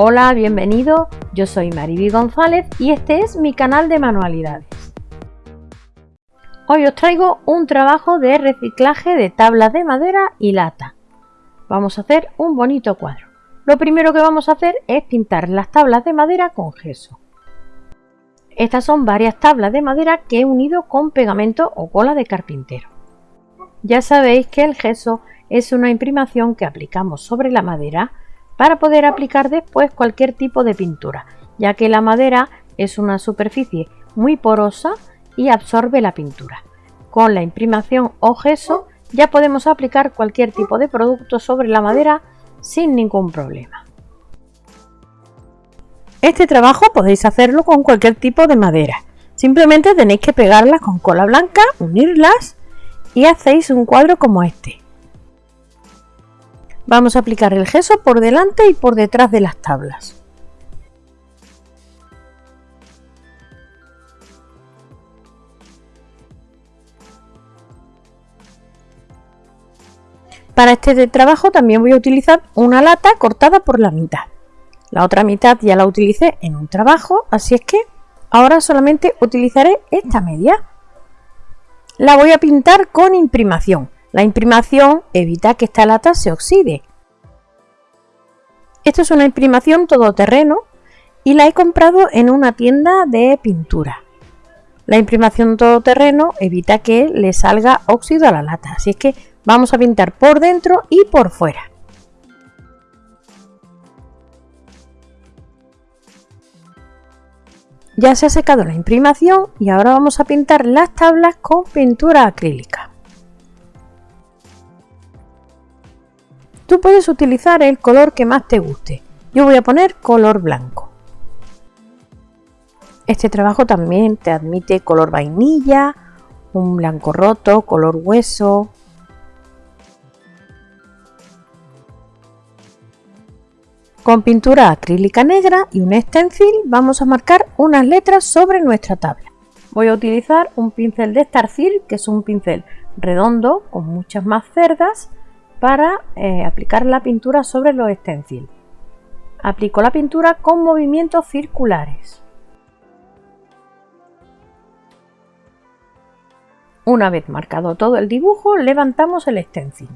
Hola, bienvenido, yo soy Mariby González y este es mi canal de manualidades. Hoy os traigo un trabajo de reciclaje de tablas de madera y lata. Vamos a hacer un bonito cuadro. Lo primero que vamos a hacer es pintar las tablas de madera con gesso. Estas son varias tablas de madera que he unido con pegamento o cola de carpintero. Ya sabéis que el gesso es una imprimación que aplicamos sobre la madera para poder aplicar después cualquier tipo de pintura, ya que la madera es una superficie muy porosa y absorbe la pintura. Con la imprimación o gesso ya podemos aplicar cualquier tipo de producto sobre la madera sin ningún problema. Este trabajo podéis hacerlo con cualquier tipo de madera. Simplemente tenéis que pegarlas con cola blanca, unirlas y hacéis un cuadro como este. Vamos a aplicar el gesso por delante y por detrás de las tablas. Para este trabajo también voy a utilizar una lata cortada por la mitad. La otra mitad ya la utilicé en un trabajo, así es que ahora solamente utilizaré esta media. La voy a pintar con imprimación. La imprimación evita que esta lata se oxide. Esto es una imprimación todoterreno y la he comprado en una tienda de pintura. La imprimación todoterreno evita que le salga óxido a la lata, así es que vamos a pintar por dentro y por fuera. Ya se ha secado la imprimación y ahora vamos a pintar las tablas con pintura acrílica. Tú puedes utilizar el color que más te guste. Yo voy a poner color blanco. Este trabajo también te admite color vainilla, un blanco roto, color hueso. Con pintura acrílica negra y un stencil vamos a marcar unas letras sobre nuestra tabla. Voy a utilizar un pincel de Starcil, que es un pincel redondo con muchas más cerdas para eh, aplicar la pintura sobre los stencil. Aplico la pintura con movimientos circulares. Una vez marcado todo el dibujo, levantamos el stencil.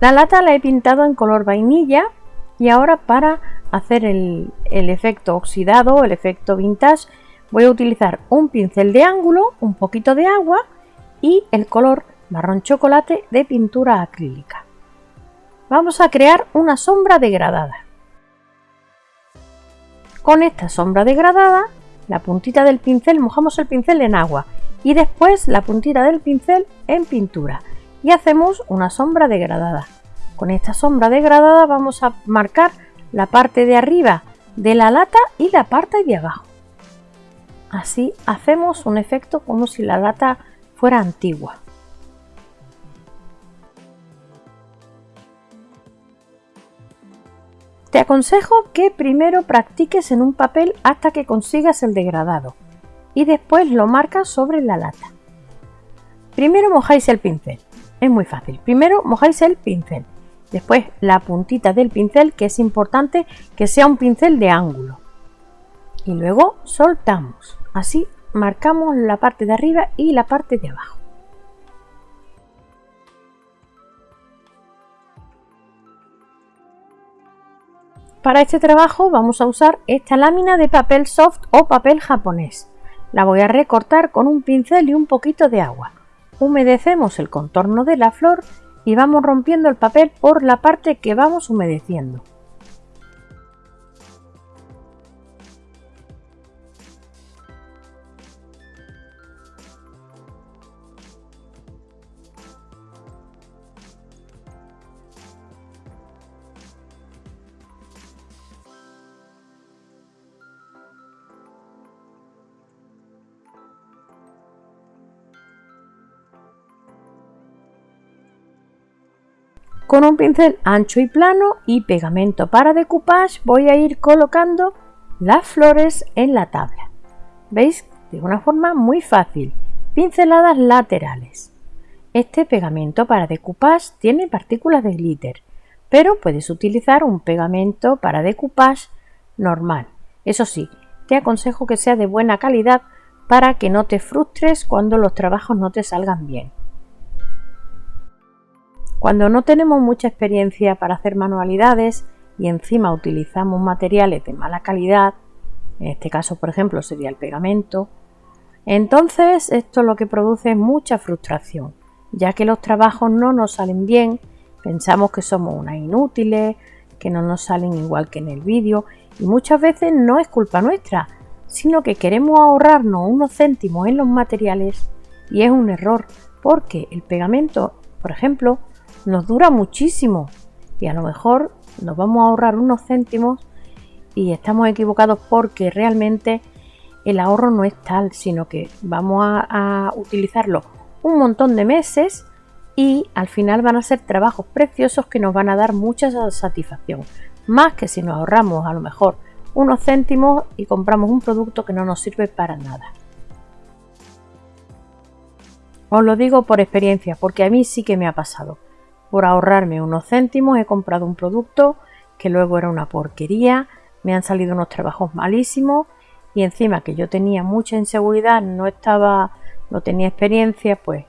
La lata la he pintado en color vainilla y ahora para hacer el, el efecto oxidado, el efecto vintage, voy a utilizar un pincel de ángulo, un poquito de agua y el color marrón chocolate de pintura acrílica. Vamos a crear una sombra degradada. Con esta sombra degradada, la puntita del pincel, mojamos el pincel en agua y después la puntita del pincel en pintura y hacemos una sombra degradada. Con esta sombra degradada vamos a marcar la parte de arriba de la lata y la parte de abajo. Así hacemos un efecto como si la lata fuera antigua. Te aconsejo que primero practiques en un papel hasta que consigas el degradado y después lo marcas sobre la lata. Primero mojáis el pincel, es muy fácil. Primero mojáis el pincel, después la puntita del pincel que es importante que sea un pincel de ángulo y luego soltamos. Así marcamos la parte de arriba y la parte de abajo. Para este trabajo vamos a usar esta lámina de papel soft o papel japonés. La voy a recortar con un pincel y un poquito de agua. Humedecemos el contorno de la flor y vamos rompiendo el papel por la parte que vamos humedeciendo. Con un pincel ancho y plano y pegamento para decoupage voy a ir colocando las flores en la tabla. ¿Veis? De una forma muy fácil, pinceladas laterales. Este pegamento para decoupage tiene partículas de glitter, pero puedes utilizar un pegamento para decoupage normal. Eso sí, te aconsejo que sea de buena calidad para que no te frustres cuando los trabajos no te salgan bien. Cuando no tenemos mucha experiencia para hacer manualidades y encima utilizamos materiales de mala calidad, en este caso por ejemplo sería el pegamento, entonces esto lo que produce es mucha frustración, ya que los trabajos no nos salen bien, pensamos que somos unas inútiles, que no nos salen igual que en el vídeo y muchas veces no es culpa nuestra, sino que queremos ahorrarnos unos céntimos en los materiales y es un error porque el pegamento, por ejemplo, nos dura muchísimo y a lo mejor nos vamos a ahorrar unos céntimos y estamos equivocados porque realmente el ahorro no es tal, sino que vamos a, utilizarlo un montón de meses y al final van a ser trabajos preciosos que nos van a dar mucha satisfacción. Más que si nos ahorramos a lo mejor unos céntimos y compramos un producto que no nos sirve para nada. Os lo digo por experiencia, porque a mí sí que me ha pasado. Por ahorrarme unos céntimos he comprado un producto que luego era una porquería, me han salido unos trabajos malísimos y encima que yo tenía mucha inseguridad, no estaba, no tenía experiencia, pues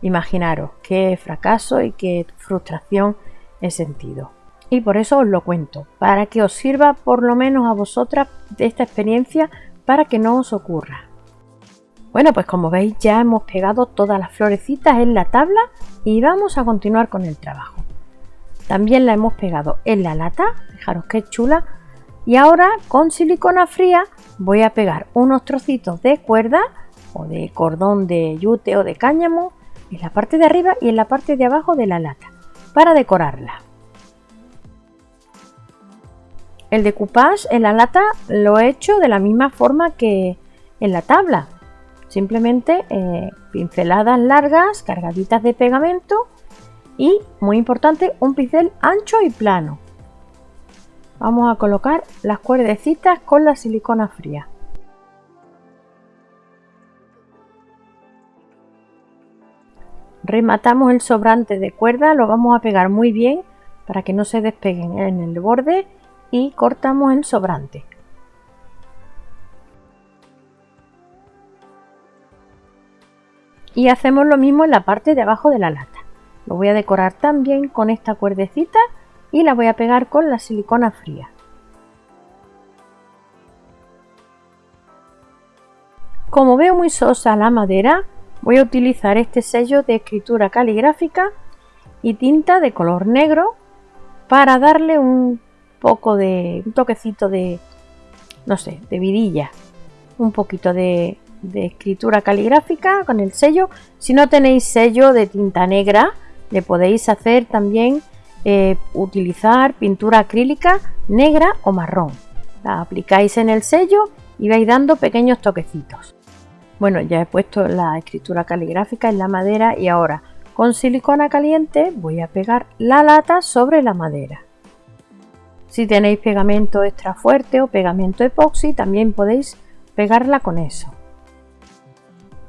imaginaros qué fracaso y qué frustración he sentido. Y por eso os lo cuento, para que os sirva por lo menos a vosotras de esta experiencia para que no os ocurra. Bueno, pues como veis ya hemos pegado todas las florecitas en la tabla y vamos a continuar con el trabajo. También la hemos pegado en la lata, fijaros qué chula. Y ahora con silicona fría voy a pegar unos trocitos de cuerda o de cordón de yute o de cáñamo en la parte de arriba y en la parte de abajo de la lata para decorarla. El decoupage en la lata lo he hecho de la misma forma que en la tabla, Simplemente eh, pinceladas largas, cargaditas de pegamento y, muy importante, un pincel ancho y plano. Vamos a colocar las cuerdecitas con la silicona fría. Rematamos el sobrante de cuerda, lo vamos a pegar muy bien para que no se despeguen en el borde y cortamos el sobrante. Y hacemos lo mismo en la parte de abajo de la lata. Lo voy a decorar también con esta cuerdecita y la voy a pegar con la silicona fría. Como veo muy sosa la madera voy a utilizar este sello de escritura caligráfica y tinta de color negro para darle un poco de un toquecito de no sé de vidilla un poquito de, de escritura caligráfica con el sello. Si no tenéis sello de tinta negra, le podéis hacer también eh, utilizar pintura acrílica negra o marrón. La aplicáis en el sello y vais dando pequeños toquecitos. Bueno, ya he puesto la escritura caligráfica en la madera y ahora con silicona caliente voy a pegar la lata sobre la madera. Si tenéis pegamento extra fuerte o pegamento epoxi, también podéis pegarla con eso.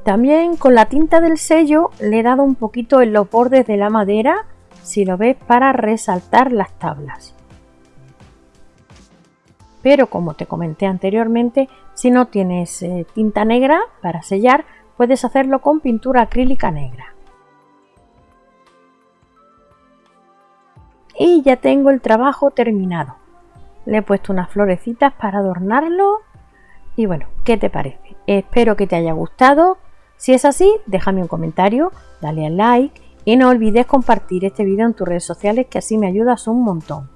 También con la tinta del sello le he dado un poquito en los bordes de la madera, si lo ves, para resaltar las tablas. Pero como te comenté anteriormente, si no tienes eh, tinta negra para sellar, puedes hacerlo con pintura acrílica negra. Y ya tengo el trabajo terminado. Le he puesto unas florecitas para adornarlo. Y bueno, ¿qué te parece? Espero que te haya gustado si es así, déjame un comentario, dale al like y no olvides compartir este vídeo en tus redes sociales que así me ayudas un montón.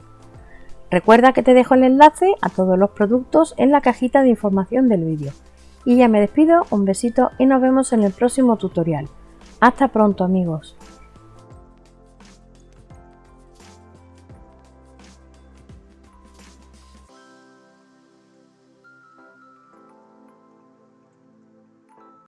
Recuerda que te dejo el enlace a todos los productos en la cajita de información del vídeo. Y ya me despido, un besito y nos vemos en el próximo tutorial. Hasta pronto amigos.